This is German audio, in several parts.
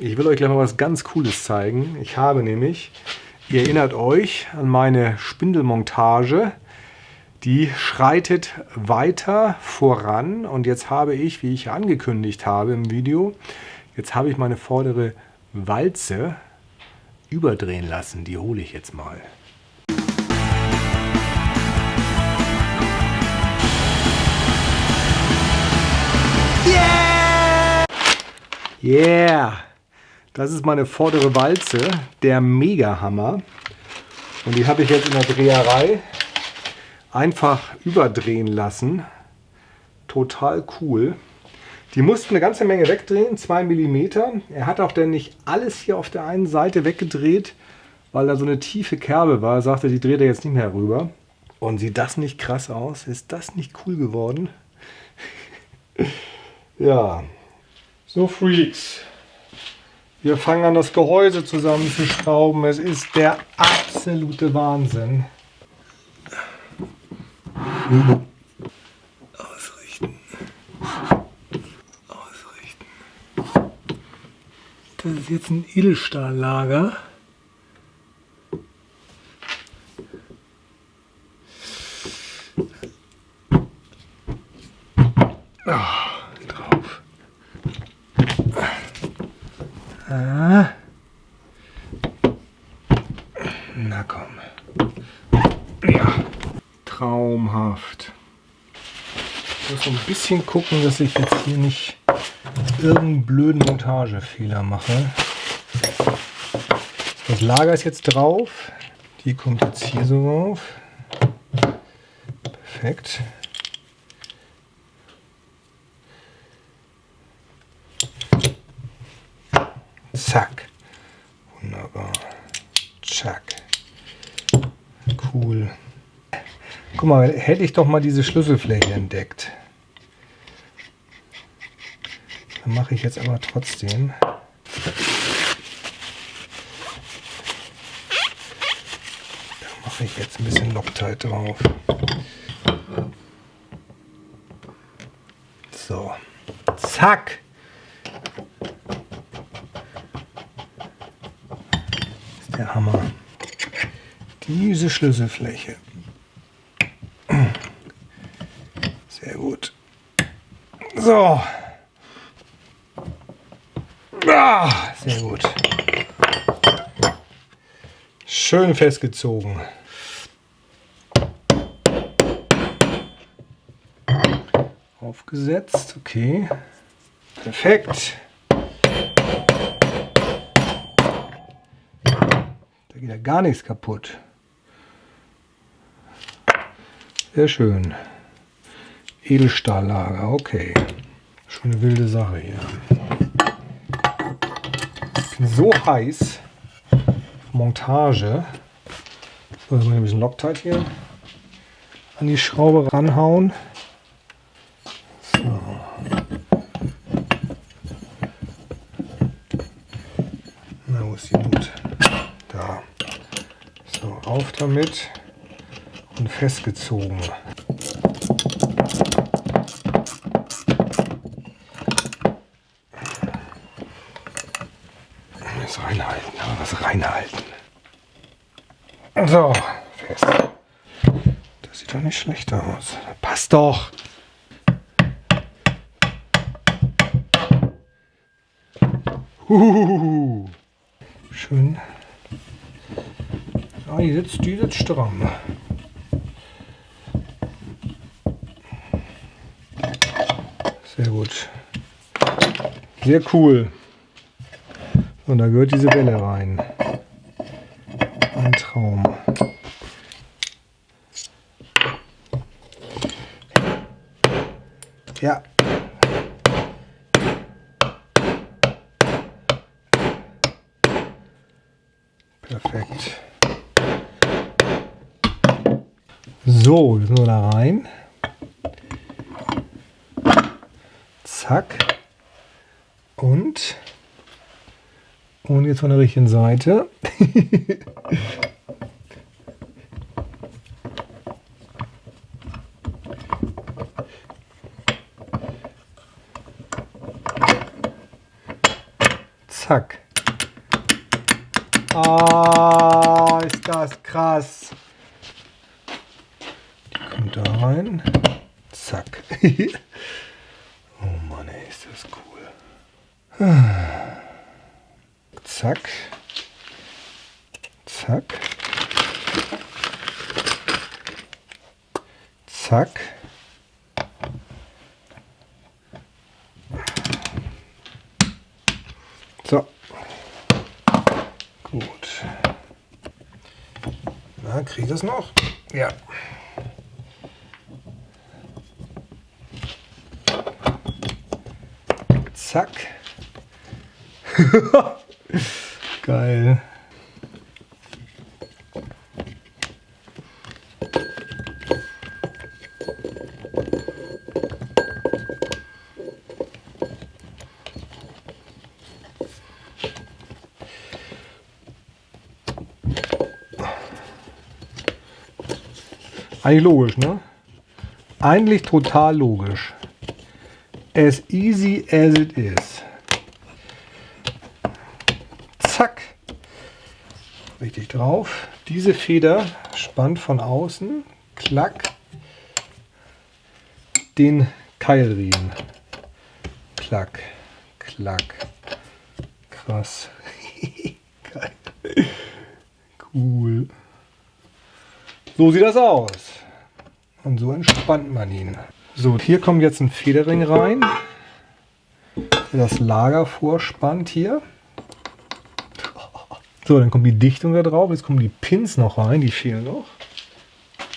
Ich will euch gleich mal was ganz Cooles zeigen. Ich habe nämlich, ihr erinnert euch an meine Spindelmontage, die schreitet weiter voran und jetzt habe ich, wie ich angekündigt habe im Video, jetzt habe ich meine vordere Walze überdrehen lassen. Die hole ich jetzt mal. Yeah! Yeah! Das ist meine vordere Walze, der Mega-Hammer. Und die habe ich jetzt in der Dreherei einfach überdrehen lassen. Total cool. Die mussten eine ganze Menge wegdrehen, 2 mm. Er hat auch dann nicht alles hier auf der einen Seite weggedreht, weil da so eine tiefe Kerbe war. Er sagte, die dreht er jetzt nicht mehr rüber. Und sieht das nicht krass aus? Ist das nicht cool geworden? ja. So Freaks. Wir fangen an, das Gehäuse zusammenzuschrauben. Es ist der absolute Wahnsinn. Ausrichten. Ausrichten. Das ist jetzt ein Edelstahllager. Oh, drauf. Ah. Na komm. Ja traumhaft. Ich muss so ein bisschen gucken, dass ich jetzt hier nicht irgendeinen blöden Montagefehler mache. Das Lager ist jetzt drauf. Die kommt jetzt hier so rauf. Perfekt. Zack. Wunderbar. Zack. Cool. Guck mal, hätte ich doch mal diese Schlüsselfläche entdeckt. Dann mache ich jetzt aber trotzdem. Da mache ich jetzt ein bisschen Loctite drauf. So. Zack. Ist der Hammer. Diese Schlüsselfläche. So. Ah, sehr gut. Schön festgezogen. Aufgesetzt, okay. Perfekt. Da geht ja gar nichts kaputt. Sehr schön. Edelstahllager, okay. Schon eine wilde Sache hier. So heiß. Montage. So, jetzt muss ich ein Loctite hier an die Schraube ranhauen. So. Na, wo ist die Nut? Da. So, rauf damit und festgezogen. Reinhalten. So, fest. Das sieht doch nicht schlecht aus. Passt doch. Uhuhu. Schön. Ah, die sitzt, die sitzt stramm. Sehr gut. Sehr cool. Und da gehört diese Welle rein. Ein Traum. Ja. Perfekt. So, jetzt nur da rein. Zack. Und und jetzt von der richtigen Seite. Zack. Ah, ist das krass. Die kommt da rein. Zack. oh Mann, ey, ist das cool. Zack. Zack. Zack. So. Gut. Na, kriege ich das noch? Ja. Zack. Geil. Eigentlich logisch, ne? Eigentlich total logisch. As easy as it is. Zack. Richtig drauf. Diese Feder spannt von außen. Klack. Den Keilriemen. Klack. Klack. Krass. Cool. So sieht das aus. Und so entspannt man ihn. So, hier kommt jetzt ein Federring rein, der das Lager vorspannt hier. So, dann kommt die Dichtung da drauf. Jetzt kommen die Pins noch rein, die fehlen noch.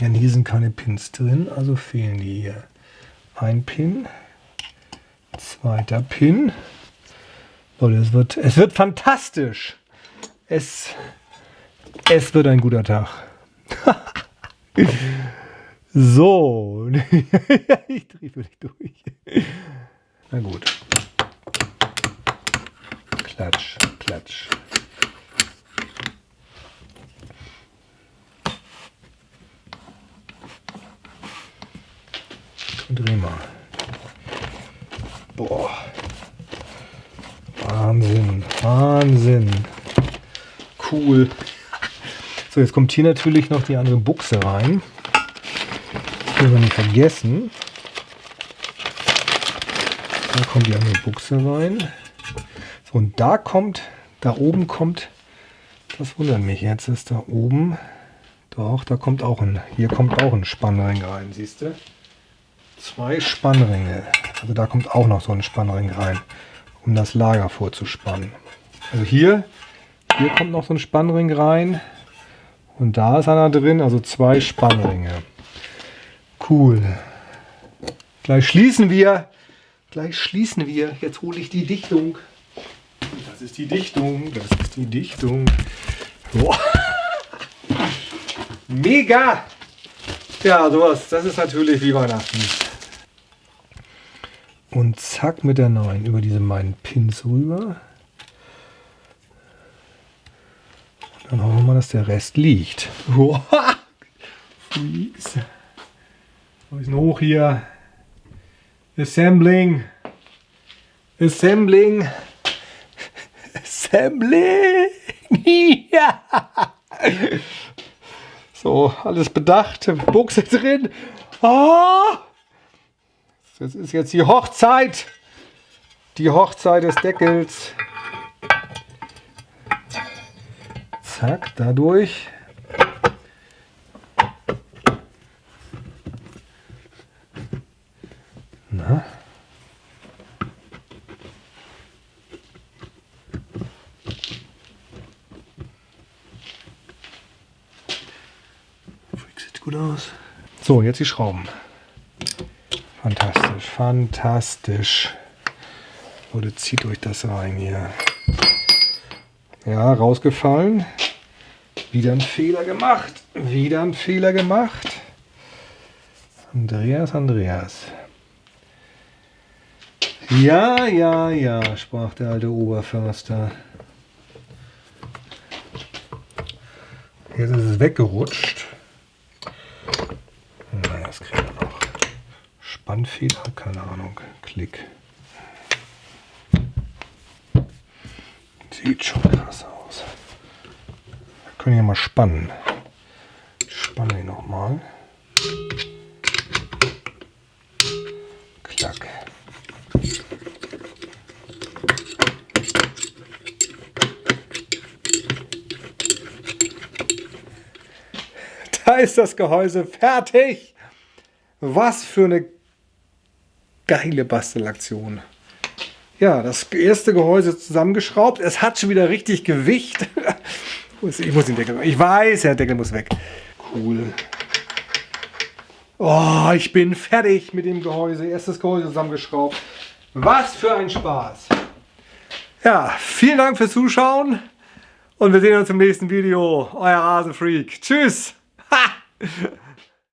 Denn hier sind keine Pins drin, also fehlen die hier. Ein Pin, zweiter Pin. Leute, es wird, es wird fantastisch. Es, es wird ein guter Tag. so. ich drehe völlig durch. Na gut. Klatsch, klatsch. Dreh mal. Boah. Wahnsinn, Wahnsinn. Cool. So, jetzt kommt hier natürlich noch die andere Buchse rein. Das wir nicht vergessen. Da kommt die andere Buchse rein. So, und da kommt, da oben kommt, das wundert mich jetzt, ist da oben, doch, da kommt auch ein, hier kommt auch ein Spannring rein, siehst du? Zwei Spannringe. Also da kommt auch noch so ein Spannring rein, um das Lager vorzuspannen. Also hier, hier kommt noch so ein Spannring rein. Und da ist einer drin, also zwei Spannringe. Cool. Gleich schließen wir. Gleich schließen wir. Jetzt hole ich die Dichtung. Das ist die Dichtung. Das ist die Dichtung. Boah. Mega! Ja, sowas. Das ist natürlich wie Weihnachten. Und zack mit der neuen über diese meinen Pins rüber. Dann hoffen wir mal, dass der Rest liegt. Freaks. Wir müssen hoch hier. Assembling. Assembling. Assembling. ja. So, alles bedacht. Buchse drin. Oh. Das ist jetzt die Hochzeit. Die Hochzeit des Deckels. Zack, dadurch. Na? Sieht gut aus. So, jetzt die Schrauben. Fantastisch, fantastisch. Oder zieht euch das rein hier. Ja, rausgefallen. Wieder ein Fehler gemacht. Wieder ein Fehler gemacht. Andreas, Andreas. Ja, ja, ja, sprach der alte Oberförster. Jetzt ist es weggerutscht. Na, das kriegen wir. Spannfehler, keine Ahnung. Klick. Sieht schon krass aus. Wir können hier mal spannen. Ich spanne ihn nochmal. Klack. Da ist das Gehäuse fertig. Was für eine geile Bastelaktion. Ja, das erste Gehäuse zusammengeschraubt. Es hat schon wieder richtig Gewicht. Ich muss den Deckel. Ich weiß, der Deckel muss weg. Cool. Oh, ich bin fertig mit dem Gehäuse. Erstes Gehäuse zusammengeschraubt. Was für ein Spaß. Ja, vielen Dank fürs Zuschauen. Und wir sehen uns im nächsten Video. Euer Rasenfreak. Tschüss. Ha!